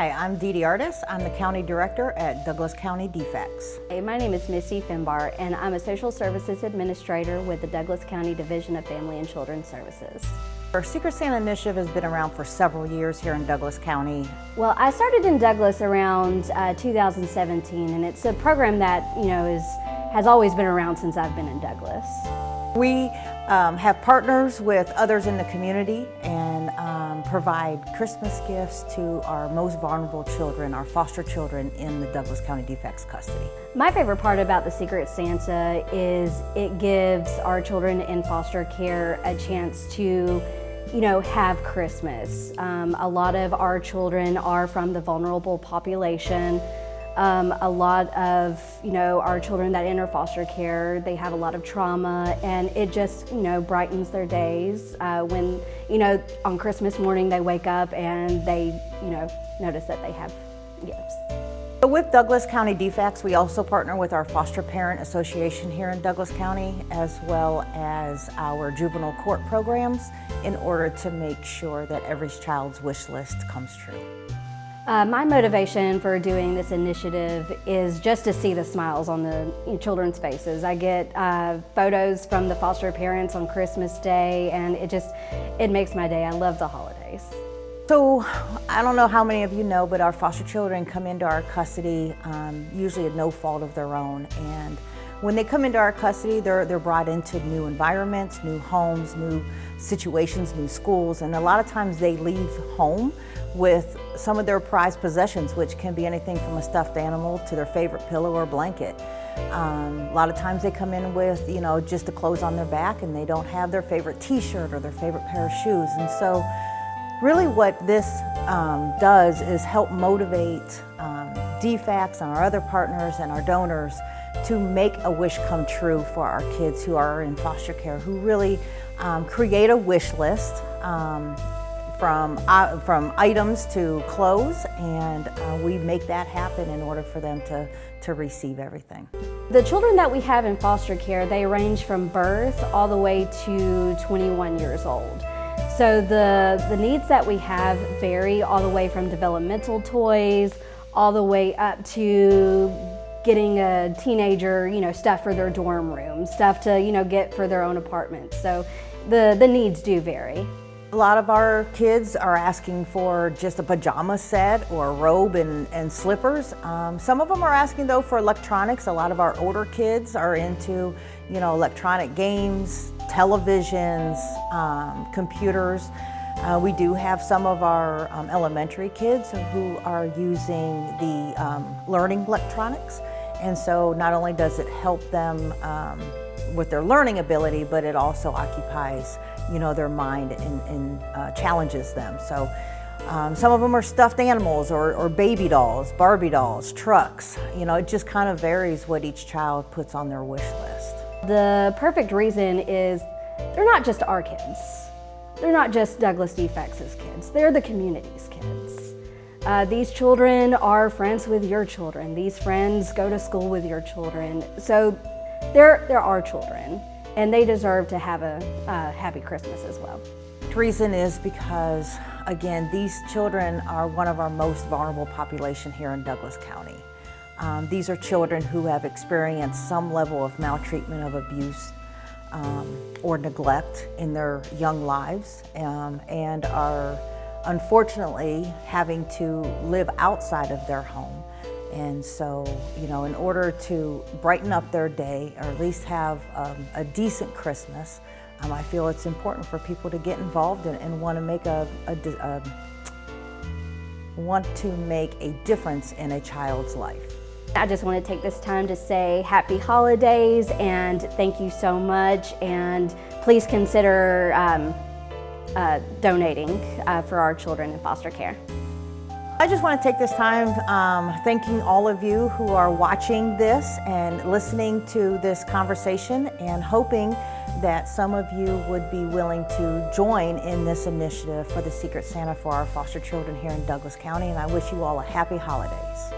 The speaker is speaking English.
Hi, I'm Dee Dee Artis. I'm the County Director at Douglas County DFACS. Hey, my name is Missy Finbar and I'm a Social Services Administrator with the Douglas County Division of Family and Children's Services. Our Secret Santa initiative has been around for several years here in Douglas County. Well, I started in Douglas around uh, 2017 and it's a program that, you know, is has always been around since I've been in Douglas. We um, have partners with others in the community and um, provide Christmas gifts to our most vulnerable children, our foster children in the Douglas County DFACS custody. My favorite part about the Secret Santa is it gives our children in foster care a chance to you know, have Christmas. Um, a lot of our children are from the vulnerable population. Um, a lot of, you know, our children that enter foster care, they have a lot of trauma and it just, you know, brightens their days uh, when, you know, on Christmas morning they wake up and they, you know, notice that they have gifts. So With Douglas County DFACS, we also partner with our Foster Parent Association here in Douglas County, as well as our juvenile court programs, in order to make sure that every child's wish list comes true. Uh, my motivation for doing this initiative is just to see the smiles on the children's faces. I get uh, photos from the foster parents on Christmas Day and it just, it makes my day. I love the holidays. So, I don't know how many of you know, but our foster children come into our custody um, usually at no fault of their own. And when they come into our custody, they're, they're brought into new environments, new homes, new situations, new schools, and a lot of times they leave home with some of their prized possessions, which can be anything from a stuffed animal to their favorite pillow or blanket. Um, a lot of times they come in with, you know, just the clothes on their back and they don't have their favorite t-shirt or their favorite pair of shoes. And so really what this um, does is help motivate um, DFACS and our other partners and our donors to make a wish come true for our kids who are in foster care, who really um, create a wish list um, from, uh, from items to clothes, and uh, we make that happen in order for them to, to receive everything. The children that we have in foster care, they range from birth all the way to 21 years old. So the, the needs that we have vary all the way from developmental toys, all the way up to getting a teenager, you know, stuff for their dorm room, stuff to, you know, get for their own apartment. So the, the needs do vary. A lot of our kids are asking for just a pajama set or a robe and, and slippers. Um, some of them are asking though for electronics. A lot of our older kids are into, you know, electronic games, televisions, um, computers. Uh, we do have some of our um, elementary kids who are using the um, learning electronics. And so not only does it help them um, with their learning ability, but it also occupies, you know, their mind and, and uh, challenges them. So um, some of them are stuffed animals or, or, baby dolls, Barbie dolls, trucks. You know, it just kind of varies what each child puts on their wish list. The perfect reason is they're not just our kids. They're not just Douglas DFACS' kids. They're the community's kids. Uh, these children are friends with your children. These friends go to school with your children. So they're, they're children, and they deserve to have a happy Christmas as well. The reason is because, again, these children are one of our most vulnerable population here in Douglas County. Um, these are children who have experienced some level of maltreatment of abuse um, or neglect in their young lives um, and are unfortunately having to live outside of their home and so, you know, in order to brighten up their day or at least have um, a decent Christmas, um, I feel it's important for people to get involved and, and want to make a, a, a, want to make a difference in a child's life. I just want to take this time to say happy holidays and thank you so much and please consider um, uh, donating uh, for our children in foster care. I just want to take this time um, thanking all of you who are watching this and listening to this conversation and hoping that some of you would be willing to join in this initiative for the Secret Santa for our foster children here in Douglas County and I wish you all a happy holidays.